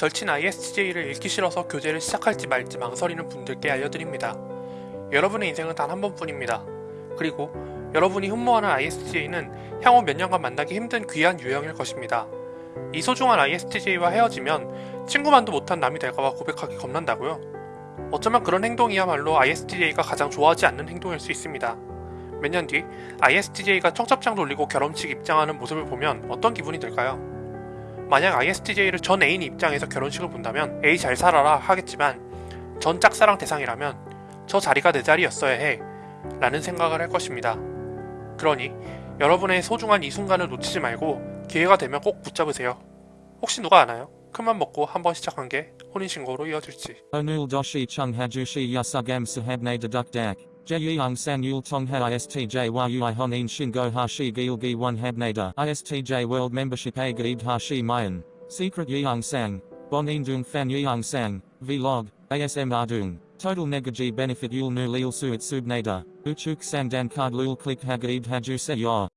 절친 ISTJ를 읽기 싫어서 교재를 시작할지 말지 망설이는 분들께 알려드립니다. 여러분의 인생은 단 한 번뿐입니다. 그리고 여러분이 흠모하는 ISTJ는 향후 몇 년간 만나기 힘든 귀한 유형일 것입니다. 이 소중한 ISTJ와 헤어지면 친구만도 못한 남이 될까봐 고백하기 겁난다고요? 어쩌면 그런 행동이야말로 ISTJ가 가장 좋아하지 않는 행동일 수 있습니다. 몇 년 뒤 ISTJ가 청첩장 돌리고 결혼식 입장하는 모습을 보면 어떤 기분이 들까요? 만약 ISTJ를 전 애인 입장에서 결혼식을 본다면 에이 잘 살아라 하겠지만 전 짝사랑 대상이라면 저 자리가 내 자리였어야 해 라는 생각을 할 것입니다. 그러니 여러분의 소중한 이 순간을 놓치지 말고 기회가 되면 꼭 붙잡으세요. 혹시 누가 아나요? 큰맘 먹고 한번 시작한 게 혼인신고로 이어질지. Yasugam sahabne deduk dak. Jeyang san yul tongha istj yui honin shingo hashi gilgi one habnada. Istj world membership a gaib hashi mayan. Secret yeong sang. Bonin dung fan yeong sang. Vlog. ASM ardung. Total negaji benefit yul nu lil suit subnada. Uchuk sang dan card lul click hagaib haju se yor.